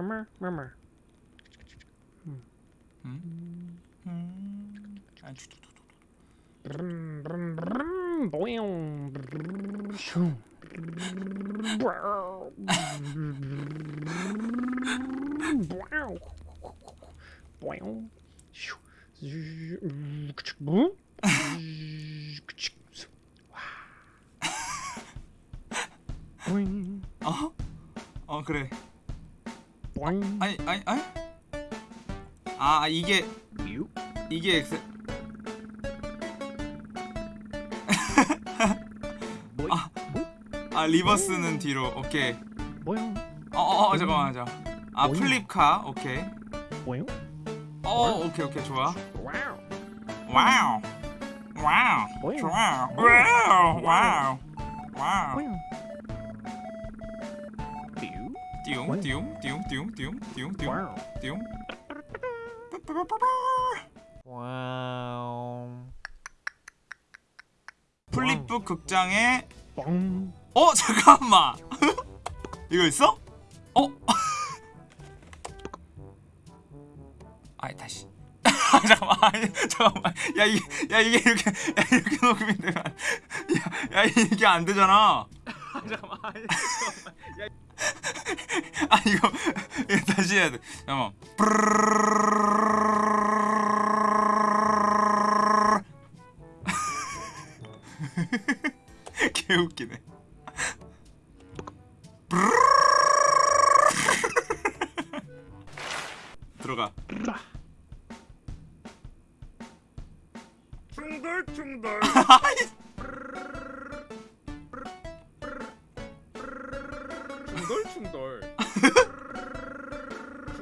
Mamá, mamá. Hum. Hum. Hum. Brum, brum, brum, boium, brum, shum. Boium. Boium. Shum. 이게 유 이게 엑스. 보잉 아 리버스는 뒤로. 오케이. 보용 어어 어, 잠깐만 잠깐. 아? 플립카. 오케이. 보용 어 오케이 오케이 좋아. 와우 와우. 좋아. 뭐야? 와우. 와우. 와우. 띠용 띠용 띠용 띠용 띠용 띠용 띠용 띠용. 와우. flipbook 극장에 뻥. 어 잠깐만. 이거 있어? 어? 아이 다시. 아, 잠깐만. 아니, 잠깐만. 야 이게 야 이게 이렇게 야 이렇게 녹음이 되면 야, 야 이게 안 되잖아. 잠깐만. 아니, 잠깐만. 야 아 이거 다시 해야 돼. 잠깐만. 개 웃기네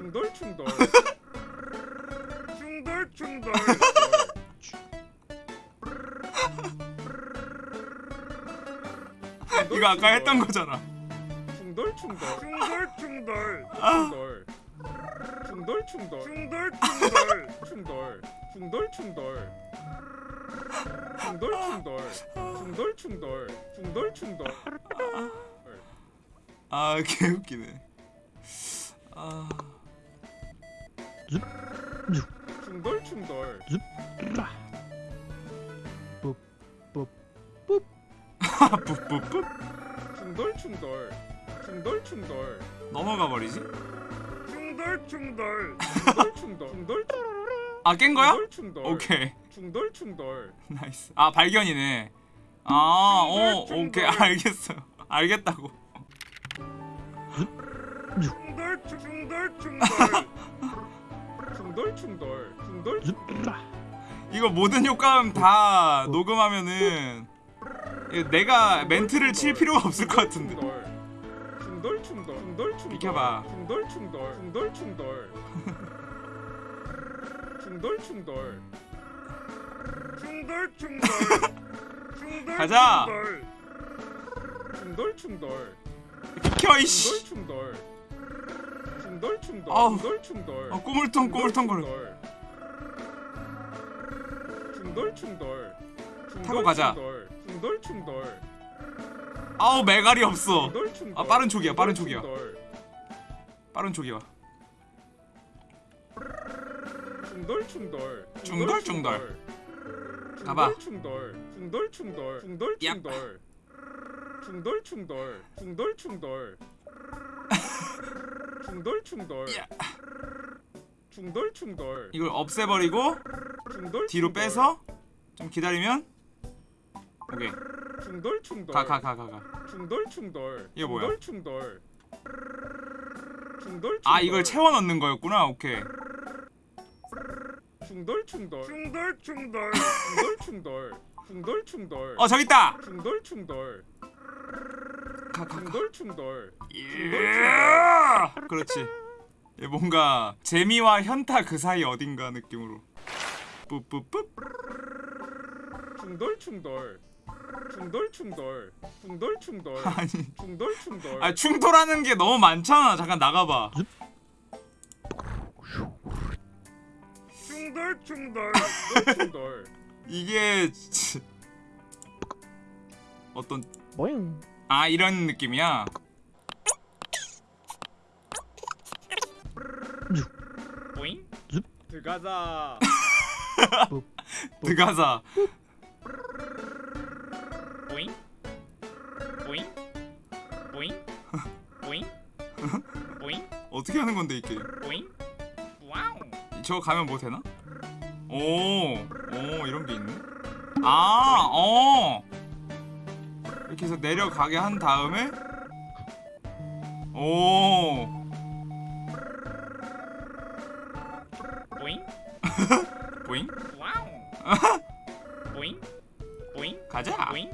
충돌 충돌 충돌 충돌 이거 아까 했던 거잖아 충돌 충돌 충돌 충돌 아. 충돌 충돌 충돌 충돌 충돌 충돌 충돌 충돌 충돌 충돌 충돌 충돌 충돌 충돌 아 개웃기네 아 충돌 충돌. 뿌뿌뿌 충돌 충돌. 충돌 충돌. 넘어가 버리지? 충돌 충돌. 충돌 충돌. 충돌 아 깬 거야? 충돌 충돌. 오케이. 충돌 충돌. nice. 아 발견이네. 아어 중돌, 오케이. 중돌. 알겠어요 알겠다고. 충돌 충돌 충돌 충돌 충돌 충돌. 이거 모든 효과음 다 녹음하면은 내가 멘트를 칠 필요가 없을 것 같은데. 충돌 충돌 충돌 충돌 비켜봐. 충돌 충돌 충돌 충돌. 충돌 충돌. 충돌 충돌. 가자. 충돌 충돌. 비켜 이씨. 충돌 충돌 충돌 아우. 충돌 충돌. 어, 꼬물통 꼬물통 거려. 충돌. 충돌 타고 가자. 충돌. 충돌 아우 메갈이 없어. 아, 빠른 촉이야, 빠른 촉이야. 빠른 촉이와 충돌 충돌. 충돌, 충돌. 가봐. 충돌. 충돌 충돌. 충돌 얍. 충돌. 충돌 충돌. 충돌 충돌 충돌 충돌 야. 충돌 충돌 이걸 없애버리고 충돌 뒤로 충돌. 빼서 좀 기다리면 오케이 충돌 충돌 가 가 가 가가 충돌 충돌 이거 뭐야? 충돌 충돌 충돌 아 이걸 채워 넣는 거였구나 오케이 충돌 충돌 충돌 충돌 충돌 충돌 충돌 충돌 어 저기 있다 충돌 충돌 가 가 가. 충돌 충돌. 예! 그렇지. 얘 뭔가 재미와 현타 그 사이 어딘가 느낌으로. 뿌뿌뿌. 충돌 충돌. 충돌 충돌. 충돌 충돌. 아니. 충돌 충돌. 아 충돌하는 게 너무 많잖아. 잠깐 나가봐. 충돌 충돌. 충돌. 이게 치- 어떤 뭐잉 아 이런 느낌이야? 줍. 들어가자. 들어가자. 보잉? 보잉? 보잉? 보잉? 보잉? 어떻게 하는 건데 이게? 보잉? 와우. 저 가면 뭐 되나? 오, 오 이런 게 있네. 아, 어. 이렇게 해서 내려가게 한 다음에 오, 보잉? 보잉? 와우. 보잉? 보잉? 가자. 보잉?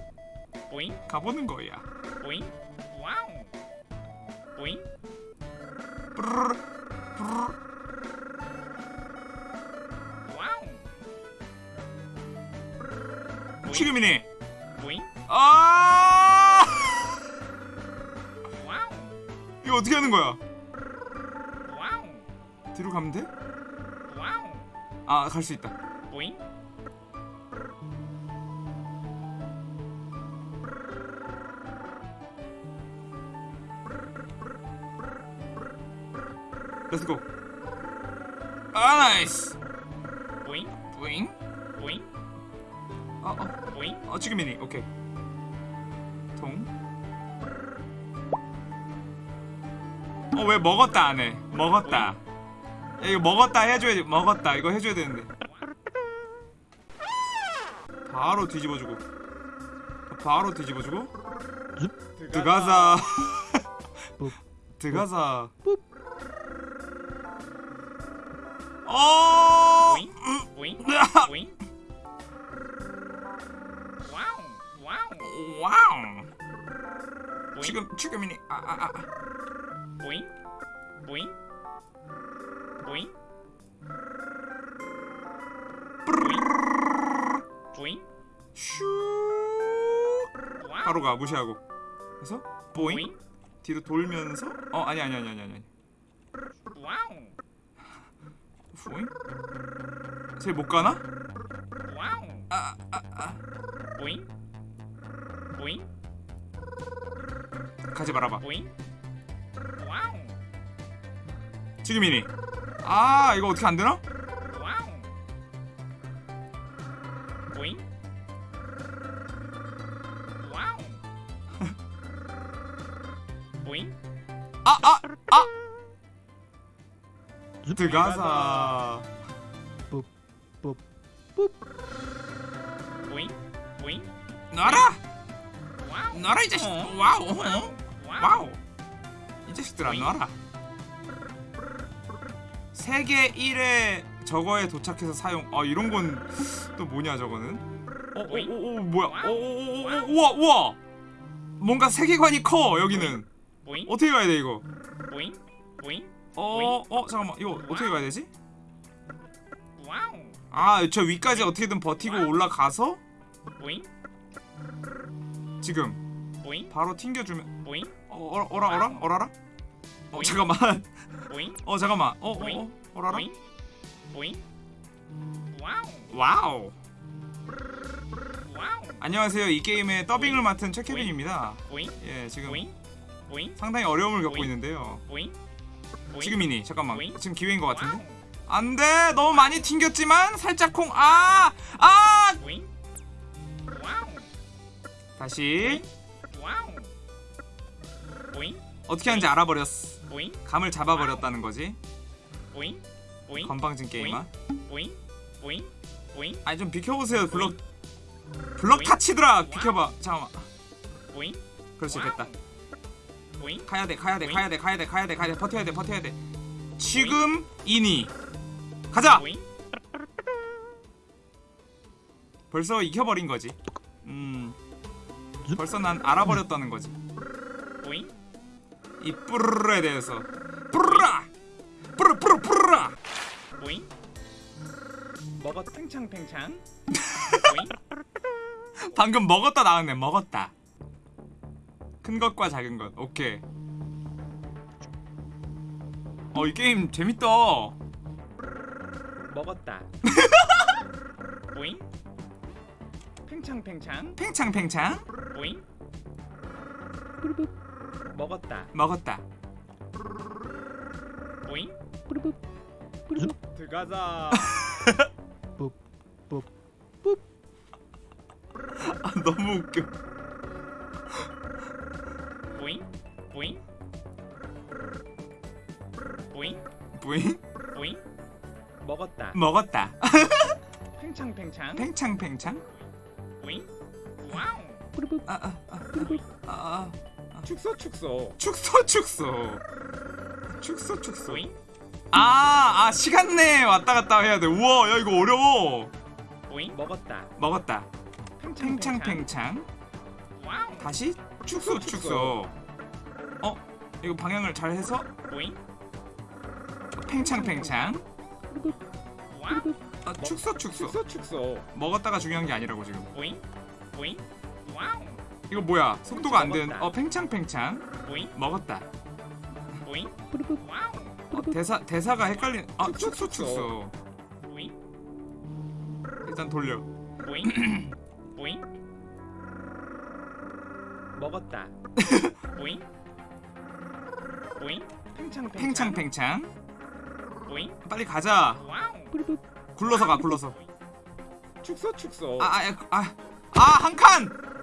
보잉? 가보는 거야. 보잉? 와우. 보잉. 와우. 지금이니. 보잉? 아, 이거 어떻게 하는 거야? 와우 뒤로 가면 돼? 와우 아, 갈 수 있다. 보잉 고. 아, 나이스. 보잉 뿌잉. 보잉 어, 어. 보잉 어 지금이니 오케이 어 왜 먹었다 안 해? 먹었다. 야, 이거 먹었다 해줘야 먹었다 이거 해줘야 되는데. 바로 뒤집어주고. 바로 뒤집어주고. ปุ๊ 들어가자. 어. 와우 와우 지금 지금이니. 아 아, 아. 보잉 보잉 보잉 보잉 슈. 바로 가 무시하고. 그래서 보잉. 뒤로 돌면서 어 아니 아니 아니 아니 아니 와우 보잉 쟤 못 가나? 와우 아아 아. 보잉 보잉 가지 말아봐. 보잉 지금이니? 아 이거 어떻게 안 되나? 와우 보잉? 와우. 보잉? 아아 아. 들어가자. 놔라! 와우. 놔라 이 자식. 어? 와우. 어? 와우. 와우. 이 자식들아 놔라 세계 1회 저거에 도착해서 사용. 아 이런 건 또 뭐냐 저거는? 어어어 뭐야? 어어어 우와 우와! 뭔가 세계관이 커 여기는. 어떻게 가야 돼 이거? 보잉? 어, 어, 잠깐만. 이거 어떻게 가야 되지? 와우! 아, 저 위까지 어떻게든 버티고 올라가서? 지금. 바로 튕겨주면 어, 어, 어라, 어라, 어라라? 어, 잠깐만. 보잉 어, 잠깐만. 어, 어, 보잉. 어, 어라라? 보잉 보잉 와우 와우. 와우 안녕하세요. 이 게임의 더빙을 맡은 최케빈입니다. 보잉 예, 지금 보잉 상당히 어려움을 겪고. 있는데요. 지금이니. 잠깐만. 지금 기회인 것 같은데? 안 돼. 너무 많이 튕겼지만 살짝 콩. 아! 아! 다시 어떻게 하는지 알아버렸어. 보잉? 감을 잡아버렸다는 거지. 보잉? 보잉? 건방진 게임아. 보잉? 보잉? 보잉? 아니 좀 비켜보세요. 블럭 블럭 타치더라. 비켜봐. 잠깐만. 보잉? 그렇지. 됐다. 보잉? 가야돼 가야돼. 가야돼 가야돼 가야돼 가야돼. 버텨야돼 버텨야돼. 지금이니. 가자! 벌써 이겨버린 거지. 음. 벌써 난 알아버렸다는 거지. 보잉 이 뿌르르에 대해서. 뿌르라! 뿌르 뿌르 뿌르라! 보잉? 먹었 팽창 팽창. 보잉? 방금 먹었다 나왔네 먹었다. 큰 것과 작은 것 오케이. 어 이 게임 재밌다. 먹었다. 보잉? 팽창 팽창. 팽창 팽창? 보잉 먹었다. 먹었다. 보잉? 줍 들어가자. 아, 너무 웃겨. 보잉? 보잉? 보잉? 부잉? 보잉? 먹었다. 먹었다. 팽창팽창? 팽창팽창. 보잉? 와우. 아, 아, 아, 아, 아. 축소 축소 축소 축소. 축소 축소. 보잉 아, 아 시간 내에 왔다 갔다 해야 돼. 우와, 야 이거 어려워. 보잉 먹었다. 먹었다. 팽창 팽창 다시 축소 축소, 축소. 어, 이거 방향을 잘 해서 보잉 팽창팽창. 아, 축소 축소. 축소 축소 먹었다가 중요한 게 아니라고 지금. 보잉 와우 이거 뭐야? 속도가 안 되는. 어, 팽창팽창. 먹었다. 어, 대사 대사가 헷갈린. 아, 축소, 축소 일단 돌려. 먹었다. 팽창팽창 빨리 가자. 와우 굴러서 가, 굴러서. 축소 축소 아, 아, 아, 아, 한 칸.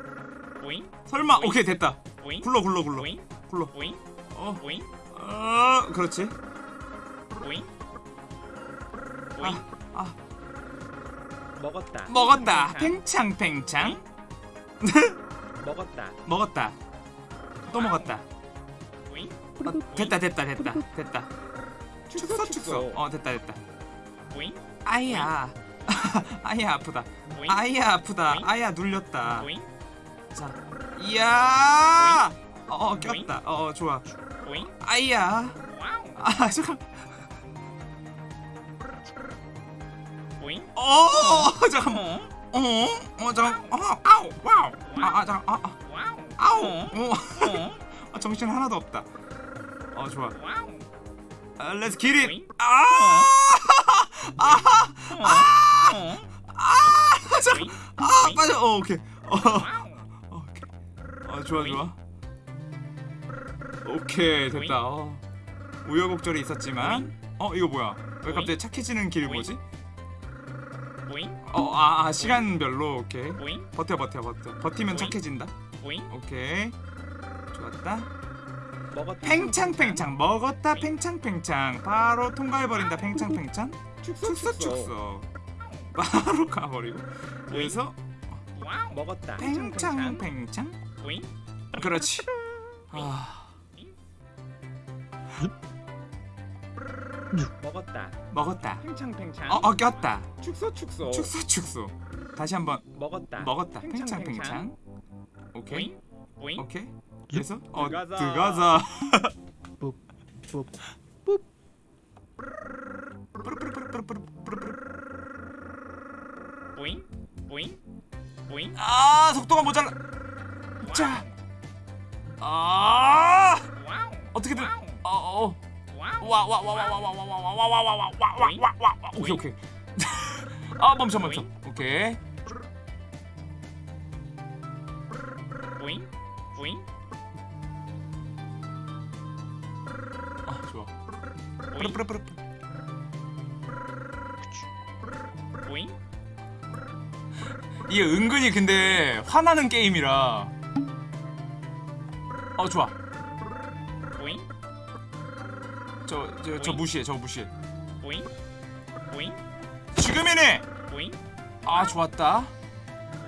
보잉 설마. 오케이 됐다. 보잉 굴러, 굴러, 굴러. 보잉 굴러. 보잉 어, 보잉 어, 그렇지. 보잉 보잉 아, 아, 먹었다. 먹었다. 팽창. 팽창 팽창. 먹었다. 먹었다. 또 먹었다. 보잉 어, 됐다, 됐다, 됐다, 됐다. 축소 축소. 어, 됐다, 됐다. 보잉 아이야. 아이야 아프다. 아이야 아프다. 아이야 눌렸다. 보잉 자, 이야. 어, 어 꼈다. 어, 어, 좋아. 보잉 아이야. 와우 아, 잠깐. 어, 잠깐. 어 어, 어, 잠깐. 어, 아우, 와우. 아, 아, 잠깐. 아, 아, 아우. 어 어, 어 아, 정신 하나도 없다. 어, 좋아. 아, get it. 보잉 아, 어어 아. 보잉 아, 빠져. 어, 오케이. 어, 어. 어, 좋아, 좋아. 오케이, 됐다. 어. 우여곡절이 있었지만, 어, 이거 뭐야? 왜 갑자기 착해지는 길이 뭐지? 보잉 어, 아, 아 시간별로 오케이. 버텨, 버텨, 버텨. 버티면? 착해진다. 오케이. 좋았다. 먹었다. 팽창팽창 먹었다 팽창팽창 바로 통과해버린다 팽창팽창 축소 축소 축소 바로 가버리고 여기서 먹었다. 팽창팽창 그렇지. 아. 먹었다. 먹었다. 팽창팽창. 어, 어 꼈다. 축소 축소. 축소 축소. 다시 한번. 먹었다. 먹었다. 팽창팽창. 오케이. 보잉? 오케이. 그래서? 어 들어가자. 들어가자. 보잉? 보잉? 보잉? 아 속도가 모자라 자. 아 어떻게든 어어 와우 와와 와 와 와 와 와 와 와 와 와 와 와 와 와 오케이 오케이 아 멈춰 멈춰 오케이 보잉 아 좋아 뿌르뿌르뿌르 이게 은근히 근데 화나는 게임이라 어 좋아. 보잉? 저 저 저 무시해 저 무시해. 보잉? 보잉? 지금이네! 보잉? 아 좋았다.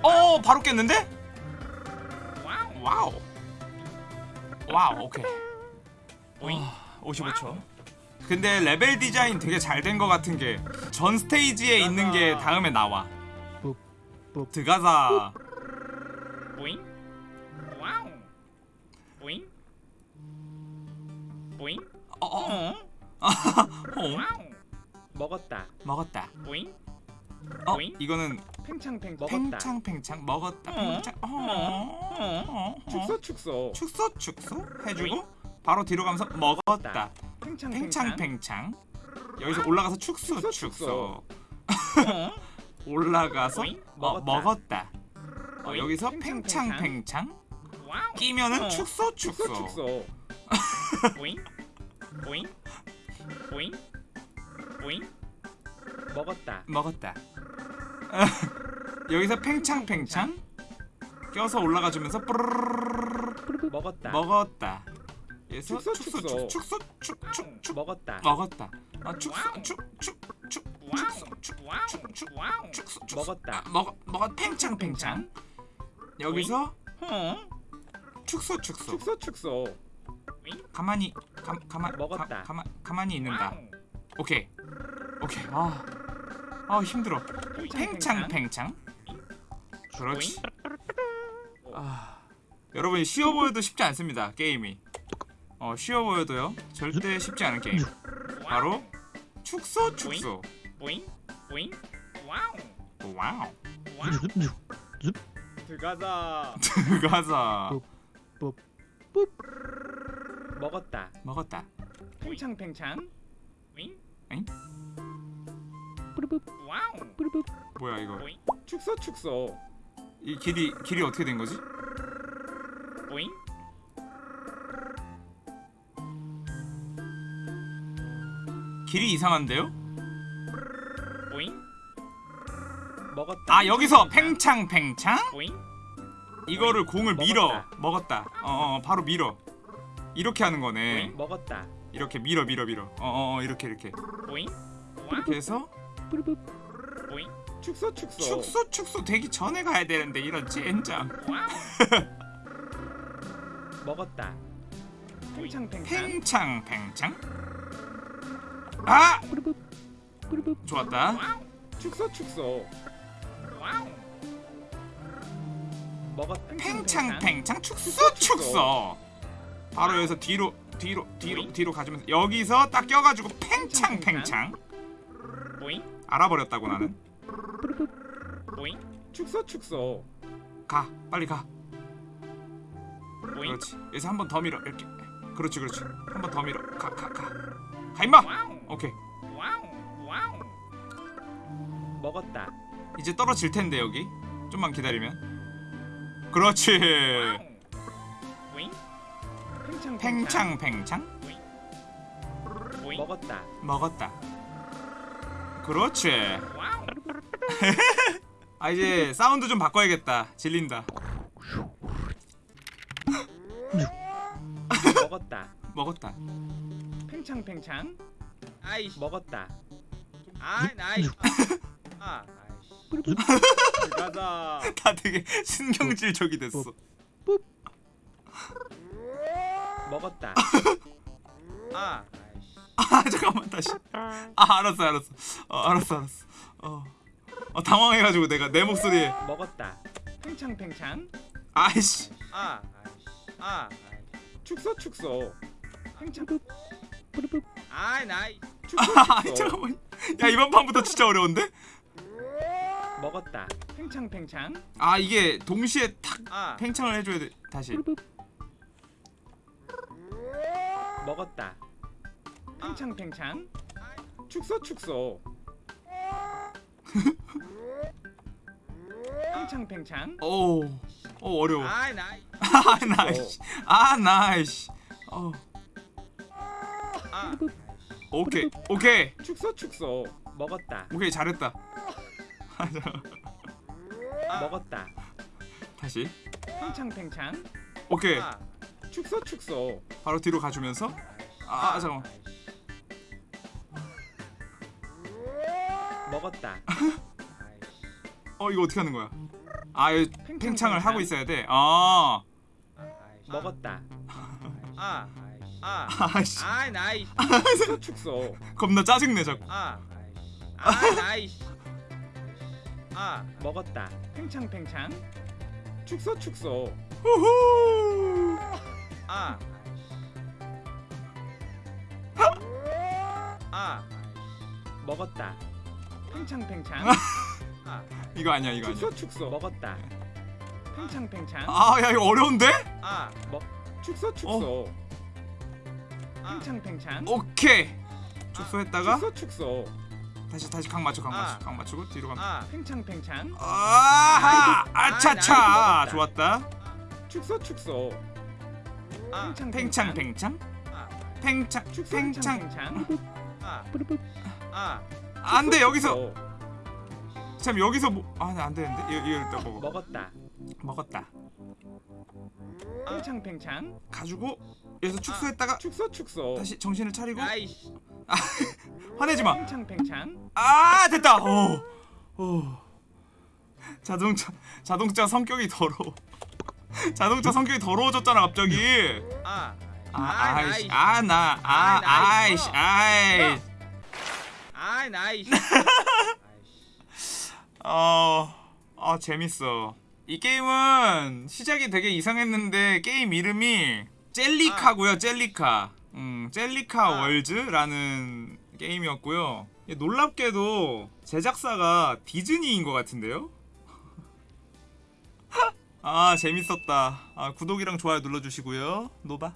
어 바로 깼는데? 와우. 와우. 와우 오케이. 보잉? 아, 55초. 근데 레벨 디자인 되게 잘 된 것 같은 게 전 스테이지에 있는 게 다음에 나와. 들어가자. 보잉 보잉 어 어. 어. 어? 와우. 먹었다. 먹었다. 보잉 어 보잉? 이거는 팽창팽 먹었다. 팽창팽창. 먹었다. 어? 팽창. 어, 어, 어, 어. 축소 축소. 축소 축소 해주고 바로 뒤로 가면서 먹었다. 팽창 팽창 팽창팽창. 여기서 올라가서 축소 축소, 축소. 어. 올라가서 보잉? 어, 먹었다. 어? 여기서 팽창 팽창. 팽창팽창. 와우. 끼면은 어. 축소 축소 축소. 보잉 보잉? 보잉? 보잉? 먹었다. 먹었다. 여기서 팽창팽창? 껴서 올라가주면서 먹었다. 먹었다. 여기서 축소, 축소 축소. 축소. 축축축축. 먹었다. 먹었다. 아 축소 축축축 축 축소 축축축축 축소 축소. 먹었다. 아, 먹어 먹어 팽창팽창. 여기서 어? 축소 축소. 축소 축소. 가만히 가, 가만 먹었다. 가, 가만 가만히 있는다. 오케이 오케이 아, 아 힘들어. 팽창 팽창 그렇지. 아 여러분 쉬워 보여도 쉽지 않습니다 게임이. 어 쉬워 보여도요 절대 쉽지 않은 게임. 바로 축소 축소. 보잉 보잉 와우 와우. 들어가자 들어가자. 먹었다 먹었다. 팽창팽창 윙 엥? 와우 뭐야 이거? 축소 축소 이 길이 길이 어떻게 된 거지? 보잉 길이 이상한데요? 보잉 먹었다 아 여기서 팽창팽창? 보잉 이거를 공을 밀어 먹었다. 먹었다. 어, 어 바로 밀어. 이렇게 하는 거네. 먹었다. 이렇게 밀어 밀어 밀어. 어어 어, 이렇게 이렇게. 보잉? 와우 이렇게 해서 보잉? 축소 축소. 축소 축소. 되기 전에 가야 되는데 이런 젠장. 먹었다. 팽창팽창. 팽창팽창. 아! 좋았다. 축소 축소. 먹었다. 팽창팽창. 축소. 축소. 바로 여기서 뒤로 뒤로 뒤로 뒤로 가주면서 여기서 딱 껴가지고 팽창 팽창. 보잉 알아버렸다고 나는. 축소 축소 가 빨리 가. 그렇지. 여기서 한 번 더 밀어 이렇게. 그렇지 그렇지. 한 번 더 밀어. 가 가 가. 가 임마. 오케이. 와우 와우 먹었다 이제 떨어질 텐데 여기. 좀만 기다리면. 그렇지. 팽창 팽창 팽창 보잉 먹었다 먹었다. 그렇지. 아 이제 사운드 좀 바꿔야겠다. 질린다. 먹었다 먹었다. 팽창 팽창 아이씨 먹었다 아 나이 아 아이씨 들어가자 다 되게 신경질적이 됐어. 먹었다. 아 아 잠깐만 다시. 아 알았어 알았어. 어 알았어 알았어. 어. 어 당황해가지고 내가 내 목소리에. 먹었다. 팽창팽창. 아이씨. 아 아이씨 아 아이씨 축소 축소. 팽창. 아 나이 축소 아 축소. 잠깐만. 야 이번 판부터 진짜 어려운데? 먹었다. 팽창팽창. 아 이게 동시에 탁 아. 팽창을 해줘야 돼 다시 먹었다. 팽창팽창? 축소 축소. 팽창팽창? 오, 오 어려워. 아 나이. 아 나이씨. 아 나이씨. 어. 아. 오케이 오케이. 축소 축소. 먹었다. 오케이 잘했다. 먹었다. 다시. 팽창팽창? 오케이. 아 축소 축소 바로 뒤로 가주면서? 아 잠깐만. 먹었다. 아이씨 어 이거 어떻게 하는 거야? 아 이거 팽창, 팽창을 팽창. 하고 있어야 돼아 아, 아이씨 먹었다. 아 아이씨 아 아씨. 아 나이 축소 축소 겁나 짜증내 자꾸. 아 아 나이씨. 아. 먹었다. 팽창팽창. 축소 축소 후후 아 아 먹었다 팽창팽창 아 이거 아니야 이거 아니야 축소 축소 먹었다 팽창팽창 아 야 이거 어려운데? 아 먹 축소 축소 팽창팽창 오케이 축소했다가 축소 축소 다시 다시 각 맞춰 각 맞춰 아. 각 맞추고 뒤로 가면 아 팽창팽창 아, 아차차. 좋았다 축소 축소 팽창 팽창 아 팽창 축소 팽창 팽창 아. 아. 안돼 여기서 어, 참 여기서 뭐 아 안 되는데 이거 이거 일단 먹어 먹었다. 먹었다 팽창 팽창. 가지고 여기서 축소했다가 축소 축소. 다시 정신을 차리고 아이씨. 화내지 마. 팽창 팽창. 아 됐다. 오, 오. 자동차 자동차 성격이 더러워. 자동차 성격이 더러워졌잖아 갑자기. 아. 아 아이씨 nice. 아나 아 아이, 아이씨. 아이. 아이 nice. 어, 아 재밌어. 이 게임은 시작이 되게 이상했는데 게임 이름이 JellyCar고요. JellyCar. 음, JellyCar 아. Worlds라는 게임이었고요. 놀랍게도 제작사가 디즈니인 것 같은데요? 아 재밌었다. 아, 구독이랑 좋아요 눌러주시고요. 노바.